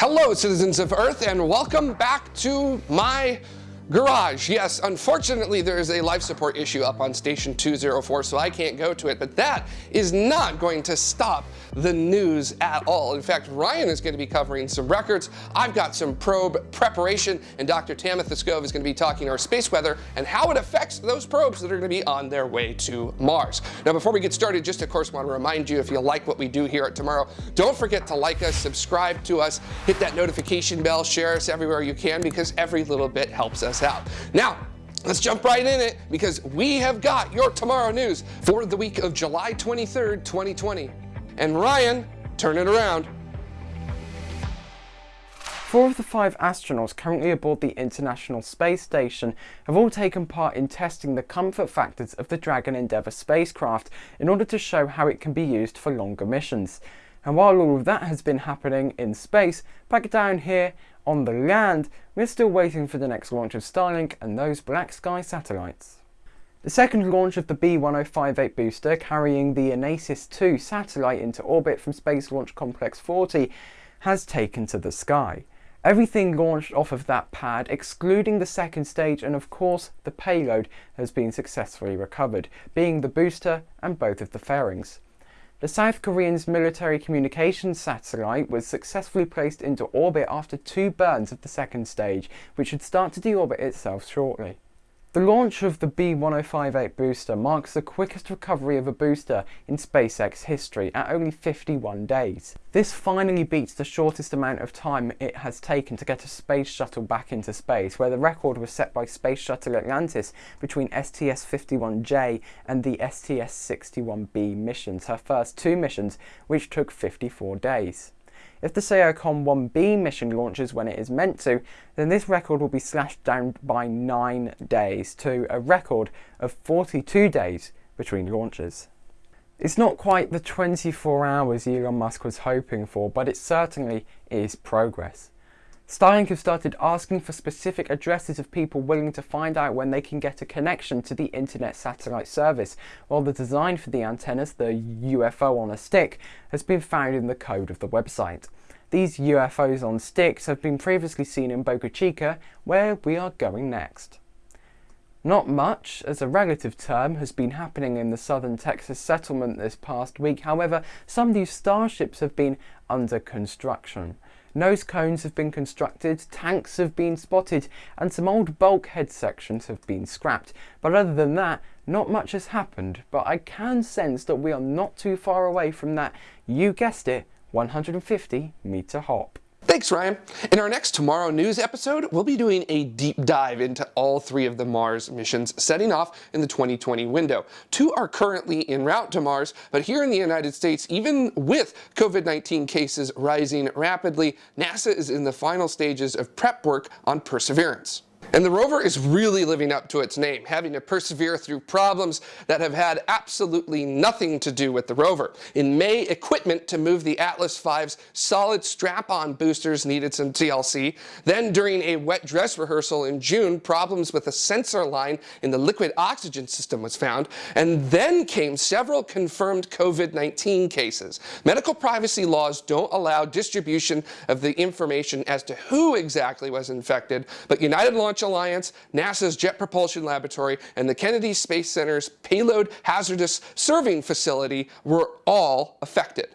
Hello, citizens of Earth, and welcome back to my garage. Yes, unfortunately, there is a life support issue up on station 204, so I can't go to it, but that is not going to stop the news at all. In fact, Ryan is going to be covering some records. I've got some probe preparation, and Dr. Tamitha Skov is going to be talking our space weather and how it affects those probes that are going to be on their way to Mars. Now, before we get started, just of course want to remind you, if you like what we do here at Tomorrow, don't forget to like us, subscribe to us, hit that notification bell, share us everywhere you can, because every little bit helps us out. Now, Let's jump right in it because we have got your tomorrow news for the week of July 23rd, 2020. And Ryan, turn it around. Four of the five astronauts currently aboard the International Space Station have all taken part in testing the comfort factors of the Dragon Endeavour spacecraft in order to show how it can be used for longer missions. And while all of that has been happening in space, back down here on the land, we're still waiting for the next launch of Starlink and those BlackSky satellites. The second launch of the B1058 booster carrying the Anasis 2 satellite into orbit from Space Launch Complex 40 has taken to the sky. Everything launched off of that pad, excluding the second stage and of course the payload, has been successfully recovered, being the booster and both of the fairings. The South Korean's military communications satellite was successfully placed into orbit after two burns of the second stage, which should start to deorbit itself shortly. The launch of the B1058 booster marks the quickest recovery of a booster in SpaceX history at only 51 days. This finally beats the shortest amount of time it has taken to get a space shuttle back into space, where the record was set by Space Shuttle Atlantis between STS-51J and the STS-61B missions, her first two missions, which took 54 days. If the SAOCOM 1B mission launches when it is meant to, then this record will be slashed down by 9 days to a record of 42 days between launches. It's not quite the 24 hours Elon Musk was hoping for, but it certainly is progress. Starlink have started asking for specific addresses of people willing to find out when they can get a connection to the internet satellite service, while the design for the antennas, the UFO on a stick, has been found in the code of the website. These UFOs on sticks have been previously seen in Boca Chica, where we are going next. Not much, as a relative term, has been happening in the southern Texas settlement this past week. However, some new starships have been under construction. Nose cones have been constructed, tanks have been spotted, and some old bulkhead sections have been scrapped. But other than that, not much has happened. But I can sense that we are not too far away from that, you guessed it, 150 meter hop. Thanks, Ryan. In our next Tomorrow News episode, we'll be doing a deep dive into all three of the Mars missions setting off in the 2020 window. Two are currently en route to Mars, but here in the United States, even with COVID-19 cases rising rapidly, NASA is in the final stages of prep work on Perseverance. And the rover is really living up to its name, having to persevere through problems that have had absolutely nothing to do with the rover. In May, equipment to move the Atlas V's solid strap-on boosters needed some TLC. Then during a wet dress rehearsal in June, problems with a sensor line in the liquid oxygen system was found. And then came several confirmed COVID-19 cases. Medical privacy laws don't allow distribution of the information as to who exactly was infected, but United Launch Alliance, NASA's Jet Propulsion Laboratory, and the Kennedy Space Center's Payload Hazardous Servicing Facility were all affected.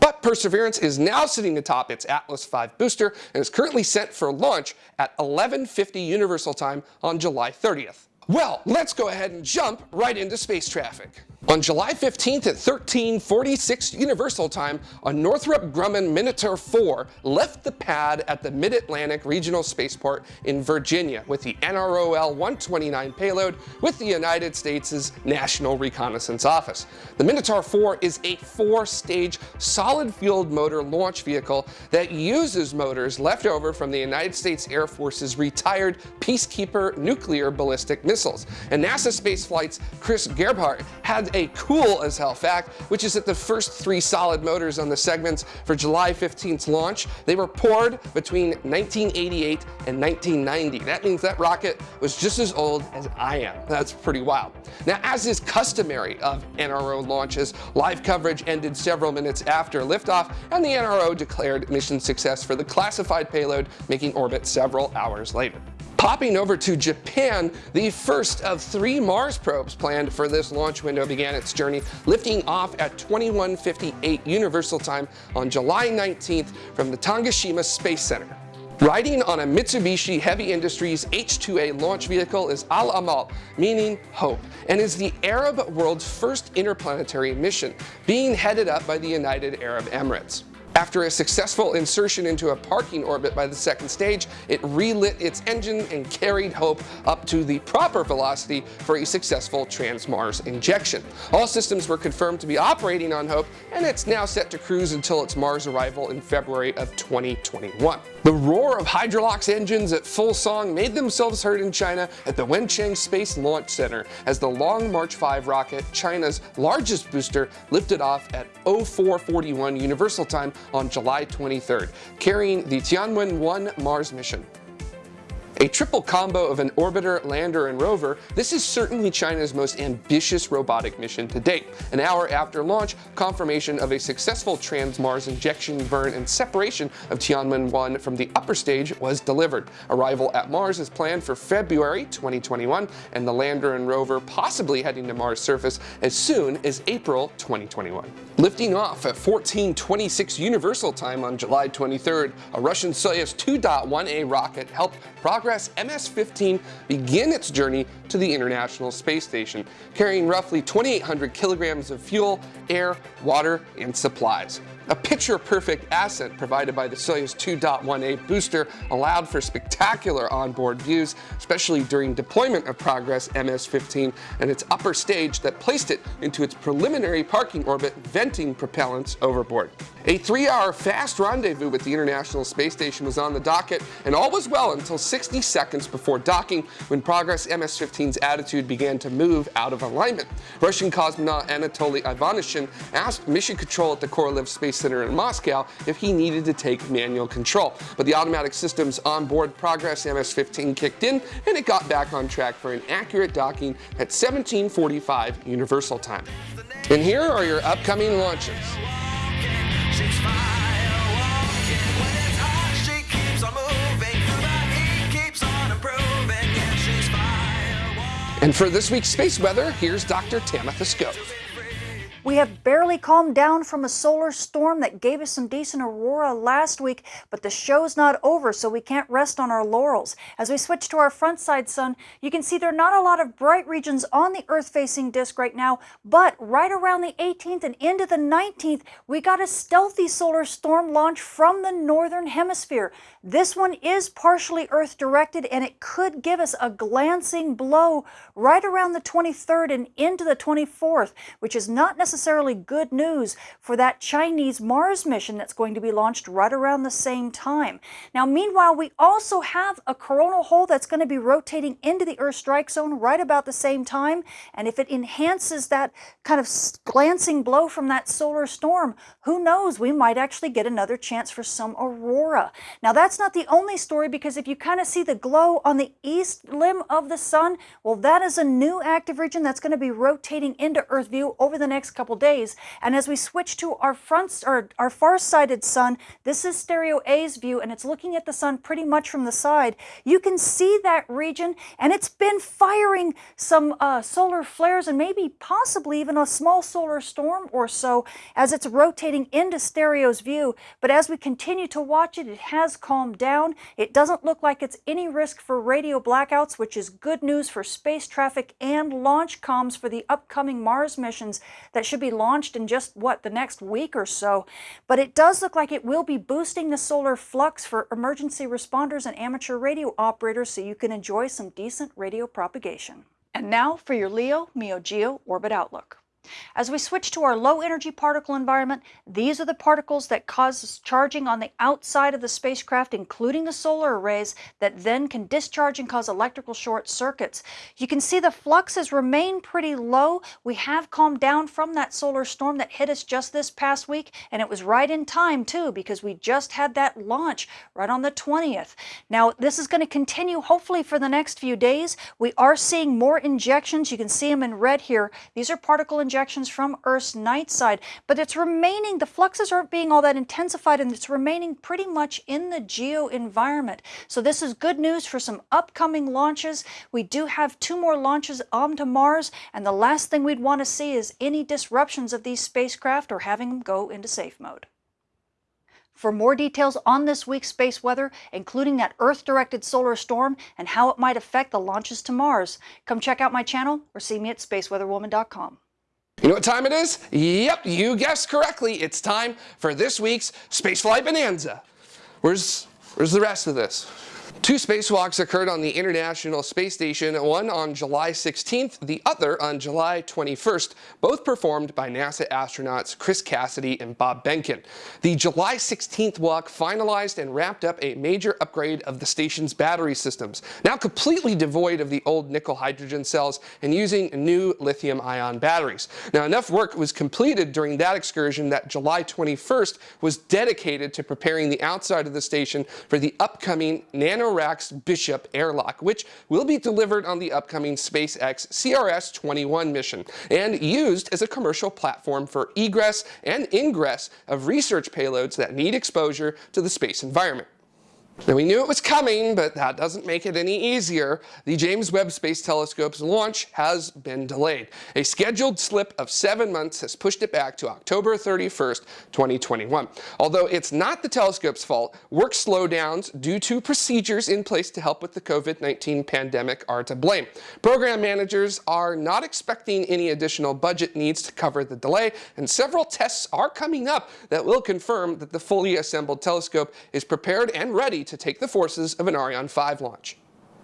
But Perseverance is now sitting atop its Atlas V booster and is currently set for launch at 11.50 Universal Time on July 30th. Well, let's go ahead and jump right into space traffic. On July 15th at 1346 Universal Time, a Northrop Grumman Minotaur 4 left the pad at the Mid-Atlantic Regional Spaceport in Virginia with the NROL-129 payload with the United States' National Reconnaissance Office. The Minotaur 4 is a four-stage solid-fueled motor launch vehicle that uses motors left over from the United States Air Force's retired Peacekeeper nuclear ballistic missiles. And NASA Spaceflight's Chris Gebhardt had a cool as hell fact, which is that the first three solid motors on the segments for July 15th's launch, they were poured between 1988 and 1990. That means that rocket was just as old as I am. That's pretty wild. Now, as is customary of NRO launches, live coverage ended several minutes after liftoff, and the NRO declared mission success for the classified payload, making orbit several hours later. Popping over to Japan, the first of three Mars probes planned for this launch window began its journey, lifting off at 2158 Universal Time on July 19th from the Tanegashima Space Center. Riding on a Mitsubishi Heavy Industries H-2A launch vehicle is Al Amal, meaning hope, and is the Arab world's first interplanetary mission, being headed up by the United Arab Emirates. After a successful insertion into a parking orbit by the second stage, it relit its engine and carried Hope up to the proper velocity for a successful trans-Mars injection. All systems were confirmed to be operating on Hope, and it's now set to cruise until its Mars arrival in February of 2021. The roar of Hydrolox engines at full song made themselves heard in China at the Wenchang Space Launch Center as the Long March 5 rocket, China's largest booster, lifted off at 0441 Universal Time on July 23rd, carrying the Tianwen-1 Mars mission. A triple combo of an orbiter, lander, and rover, this is certainly China's most ambitious robotic mission to date. An hour after launch, confirmation of a successful trans-Mars injection, burn, and separation of Tianwen-1 from the upper stage was delivered. Arrival at Mars is planned for February 2021, and the lander and rover possibly heading to Mars surface as soon as April 2021. Lifting off at 1426 Universal Time on July 23rd, a Russian Soyuz 2.1A rocket helped Progress MS-15 begin its journey to the International Space Station, carrying roughly 2,800 kilograms of fuel, air, water, and supplies. A picture-perfect ascent provided by the Soyuz 2.1A booster allowed for spectacular onboard views, especially during deployment of Progress MS-15 and its upper stage that placed it into its preliminary parking orbit, venting propellants overboard. A three-hour fast rendezvous with the International Space Station was on the docket, and all was well until 60 seconds before docking when Progress MS-15's attitude began to move out of alignment. Russian cosmonaut Anatoly Ivanishin asked Mission Control at the Korolev Space Center in Moscow if he needed to take manual control, but the automatic systems onboard Progress MS-15 kicked in, and it got back on track for an accurate docking at 1745 Universal Time. And here are your upcoming launches. And for this week's space weather, here's Dr. Tamitha Skov. We have barely calmed down from a solar storm that gave us some decent aurora last week, but the show's not over, so we can't rest on our laurels. As we switch to our front side sun, you can see there are not a lot of bright regions on the Earth-facing disk right now, but right around the 18th and into the 19th, we got a stealthy solar storm launch from the northern hemisphere. This one is partially Earth-directed, and it could give us a glancing blow right around the 23rd and into the 24th, which is not necessarily necessarily good news for that Chinese Mars mission that's going to be launched right around the same time. Now, meanwhile, we also have a coronal hole that's going to be rotating into the Earth strike zone right about the same time. And if it enhances that kind of glancing blow from that solar storm, who knows, we might actually get another chance for some aurora. Now, that's not the only story because if you kind of see the glow on the east limb of the sun, well, that is a new active region that's going to be rotating into Earth view over the next couple couple days. And as we switch to our front or our far-sighted sun, this is stereo A's view and it's looking at the sun pretty much from the side. You can see that region and it's been firing some uh, solar flares and maybe possibly even a small solar storm or so as it's rotating into stereo's view. But as we continue to watch it, it has calmed down. It doesn't look like it's any risk for radio blackouts, which is good news for space traffic and launch comms for the upcoming Mars missions that should should be launched in just, what, the next week or so. But it does look like it will be boosting the solar flux for emergency responders and amateur radio operators so you can enjoy some decent radio propagation. And now for your Leo Meo Geo Orbit Outlook. As we switch to our low energy particle environment, these are the particles that cause charging on the outside of the spacecraft, including the solar arrays, that then can discharge and cause electrical short circuits. You can see the fluxes remain pretty low. We have calmed down from that solar storm that hit us just this past week, and it was right in time too, because we just had that launch right on the 20th. Now, this is going to continue hopefully for the next few days. We are seeing more injections. You can see them in red here. These are particle injections injections from Earth's night side, but it's remaining, the fluxes aren't being all that intensified and it's remaining pretty much in the geo environment. So this is good news for some upcoming launches. We do have two more launches onto Mars, and the last thing we'd want to see is any disruptions of these spacecraft or having them go into safe mode. For more details on this week's space weather, including that Earth-directed solar storm and how it might affect the launches to Mars, come check out my channel or see me at spaceweatherwoman.com. You know what time it is? Yep, you guessed correctly. It's time for this week's Spaceflight Bonanza. Where's, where's the rest of this? Two spacewalks occurred on the International Space Station, one on July 16th, the other on July 21st, both performed by NASA astronauts Chris Cassidy and Bob Behnken. The July 16th walk finalized and wrapped up a major upgrade of the station's battery systems, now completely devoid of the old nickel hydrogen cells and using new lithium ion batteries. Now enough work was completed during that excursion that July 21st was dedicated to preparing the outside of the station for the upcoming Nano Racks Bishop airlock, which will be delivered on the upcoming SpaceX CRS-21 mission and used as a commercial platform for egress and ingress of research payloads that need exposure to the space environment. Now we knew it was coming, but that doesn't make it any easier. The James Webb Space Telescope's launch has been delayed. A scheduled slip of seven months has pushed it back to October 31st, 2021. Although it's not the telescope's fault, work slowdowns due to procedures in place to help with the COVID-19 pandemic are to blame. Program managers are not expecting any additional budget needs to cover the delay, and several tests are coming up that will confirm that the fully assembled telescope is prepared and ready to take the forces of an Ariane 5 launch.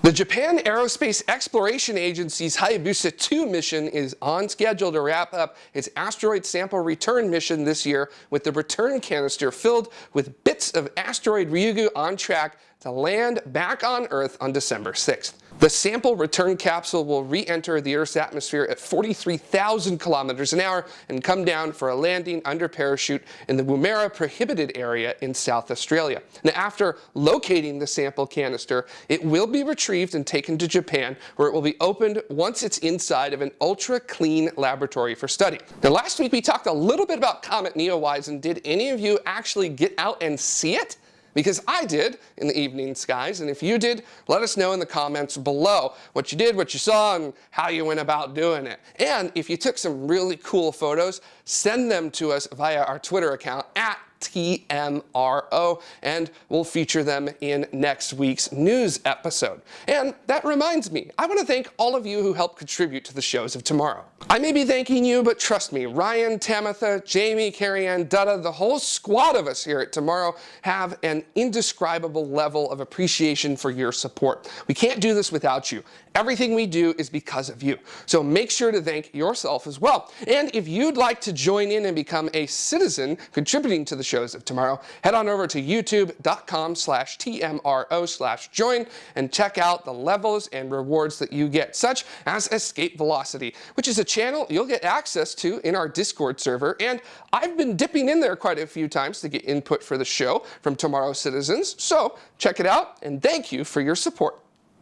The Japan Aerospace Exploration Agency's Hayabusa 2 mission is on schedule to wrap up its asteroid sample return mission this year with the return canister filled with bits of asteroid Ryugu on track to land back on Earth on December 6th. The sample return capsule will re-enter the Earth's atmosphere at 43,000 kilometers an hour and come down for a landing under parachute in the Woomera prohibited area in South Australia. Now, after locating the sample canister, it will be retrieved and taken to Japan, where it will be opened once it's inside of an ultra-clean laboratory for study. Now, last week we talked a little bit about Comet Neowise, and did any of you actually get out and see it? Because I did in the evening skies, and if you did, let us know in the comments below what you did, what you saw, and how you went about doing it. And if you took some really cool photos, send them to us via our Twitter account at TMRO, and we'll feature them in next week's news episode. And that reminds me, I want to thank all of you who helped contribute to the shows of tomorrow. I may be thanking you, but trust me, Ryan, Tamitha, Jamie, Carrie Ann, Dutta, the whole squad of us here at Tomorrow have an indescribable level of appreciation for your support. We can't do this without you. Everything we do is because of you. So make sure to thank yourself as well. And if you'd like to join in and become a citizen contributing to the shows of tomorrow, head on over to youtube.com slash TMRO slash join and check out the levels and rewards that you get, such as Escape Velocity, which is a channel you'll get access to in our Discord server. And I've been dipping in there quite a few times to get input for the show from tomorrow's citizens. So check it out and thank you for your support.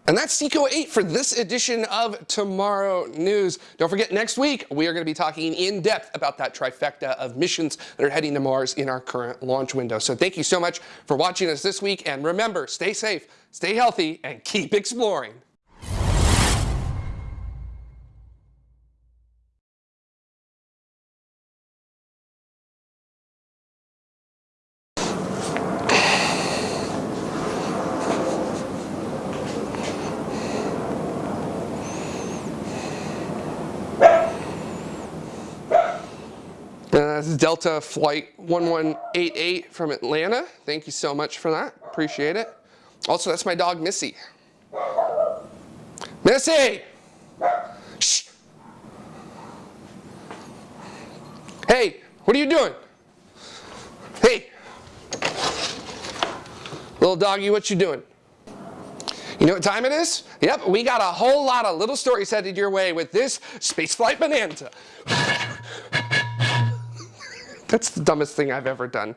And that's Seco 8 for this edition of Tomorrow News. Don't forget, next week, we are going to be talking in depth about that trifecta of missions that are heading to Mars in our current launch window. So thank you so much for watching us this week. And remember, stay safe, stay healthy, and keep exploring. Delta Flight 1188 from Atlanta. Thank you so much for that. Appreciate it. Also, that's my dog, Missy. Missy! Shh! Hey, what are you doing? Hey. Little doggy, what you doing? You know what time it is? Yep, we got a whole lot of little stories headed your way with this Spaceflight Bonanza. That's the dumbest thing I've ever done.